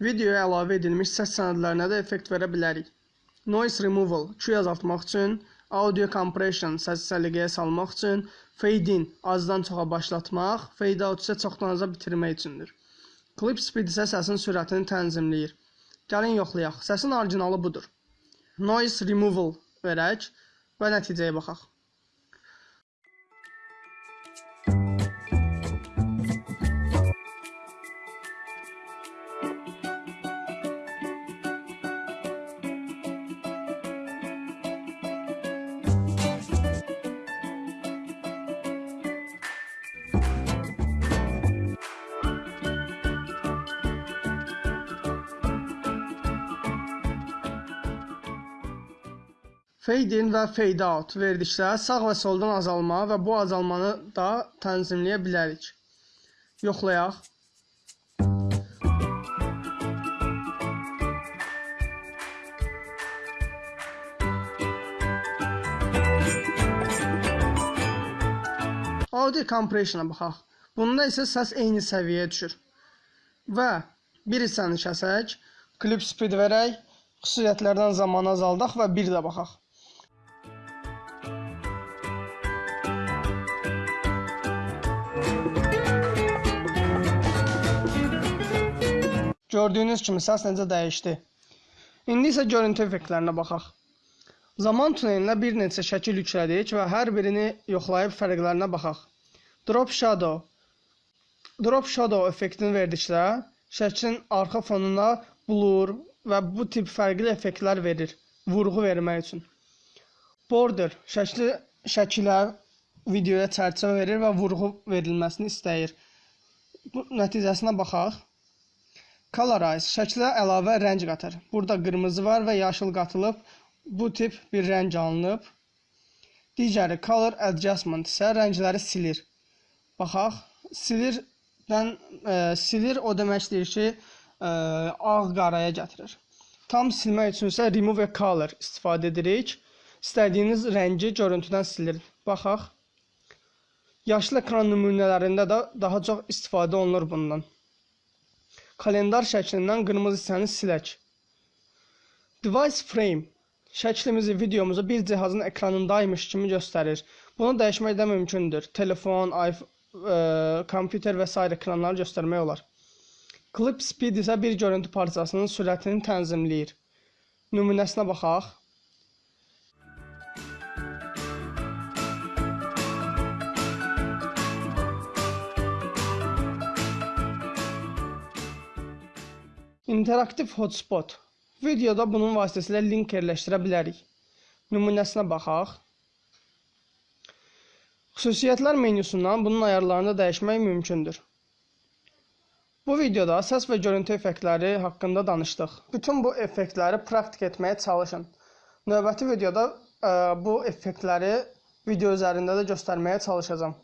Videoya əlavə edilmiş səs sənədlərinə də effekt verə bilərik. Noise removal küy azaltmaq üçün, audio compression səsi səliqəyə salmaq üçün, fade in azdan çoxa başlatmaq, fade out isə çoxdan aza bitirmək üçündür. Clip speed isə səsin sürətini tənzimləyir. Gəlin yoxlayaq. Səsin orijinalı budur. Noise removal verək və nəticəyə baxaq. Fade in və fade out verdikdə sağ və soldan azalma və bu azalmanı da tənzimləyə bilərik. Yoxlayaq. Audio compression-a baxaq. Bunda isə səs eyni səviyyəyə düşür. Və bir hissəni kəsək, klip speed verək, xüsusiyyətlərdən zamanı azaldaq və bir də baxaq. Gördüyünüz kimi səs necə dəyişdi. İndi isə görüntü effektlərinə baxaq. Zaman tunelinə bir neçə şəkil yüklədik və hər birini yoxlayıb fərqlərinə baxaq. Drop shadow Drop shadow effektini verdikdə şəklin arxa fonuna blur və bu tip fərqli effektlər verir, vurğu vermək üçün. Border şəkli şəkilə videoya çərçivə verir və vurğu verilməsini istəyir. Bu nəticəsinə baxaq. Colorize şəklə əlavə rəng qatır. Burada qırmızı var və yaşıl qatılıb bu tip bir rəng alınıb. Digəri color adjustment isə rəngləri silir. Baxaq, silirdən e, silir o deməkdir ki, e, ağ-qaraya gətirir. Tam silmək üçün isə remove a color istifadə edirik. İstədiyiniz rəngi görüntüdən silir. Baxaq. Yaşlı ekran nümunələrində də daha çox istifadə olunur bundan. Kalendar şəklindən qırmızı hissəni silək. Device frame şəklimizi, videomuzu bir cihazın ekranındaymış kimi göstərir. Bunu dəyişmək də mümkündür. Telefon, iPhone, e, kompüter və s. ekranları göstərmək olar. Clip speed isə bir görüntü parçasının sürətini tənzimləyir. Nümunəsinə baxaq. İnteraktiv hotspot. Videoda bunun vasitəsilə link yerləşdirə bilərik. Nümunəsinə baxaq. Xüsusiyyətlər menyusundan bunun ayarlarını dəyişmək mümkündür. Bu videoda səs və görüntü effektləri haqqında danışdıq. Bütün bu effektləri praktik etməyə çalışın. Növbəti videoda ə, bu effektləri video üzərində də göstərməyə çalışacağam.